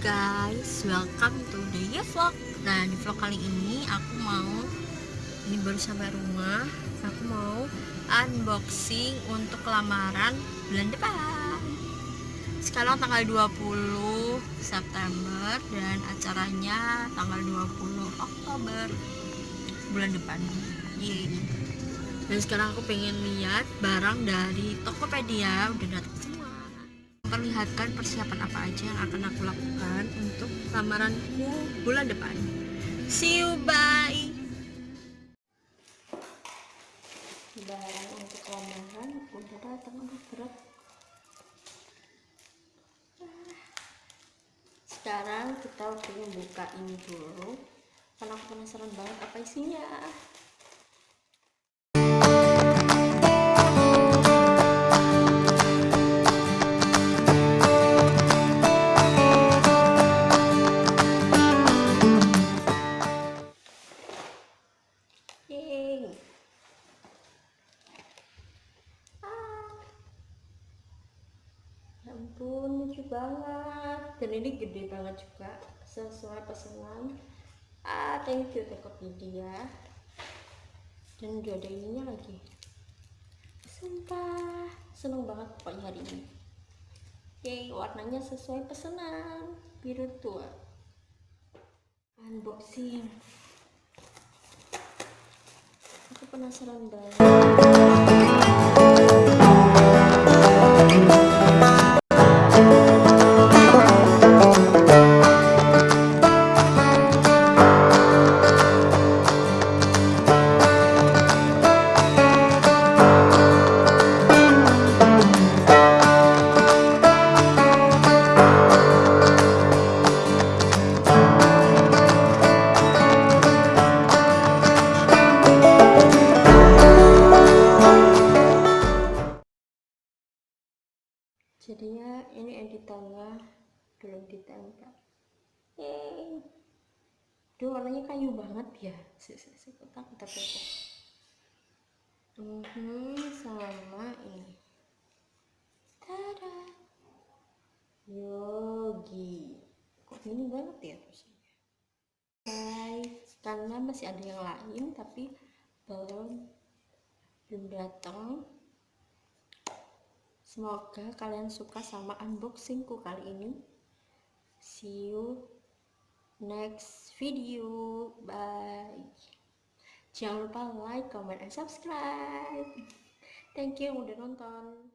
guys, welcome to the vlog. Nah di vlog kali ini aku mau Ini baru sampai rumah Aku mau unboxing untuk lamaran bulan depan. Sekarang tanggal 20 September Dan acaranya tanggal 20 Oktober Bulan depan. Yeay Dan sekarang aku pengen lihat barang dari Tokopedia Udah datang memperlihatkan persiapan apa aja yang akan aku lakukan untuk lamaranku bulan depan. See you, bye! Barang untuk lamaran udah datang, aduh berat. Sekarang kita pengen buka ini dulu, karena aku penasaran banget apa isinya. Ampun, lucu banget. Dan ini gede banget juga, sesuai pesanan. Ah, thank you Tokopedia. Dan udah ada ininya lagi. Sumpah, seneng banget pokoknya hari ini. Yeay, warnanya sesuai pesanan. Biru tua. Unboxing aku penasaran banget jadinya ini editannya belum ditempel Yeay. Duh, warnanya kayu banget ya. Si si si kotak kotak kotak Mhm, sama ini. Tada. Yogi. Kok ini banget ya tulisannya? Guys karena masih ada yang lain tapi belum belum datang Semoga kalian suka sama unboxingku kali ini. See you next video. Bye. Jangan lupa like, comment, and subscribe. Thank you udah nonton.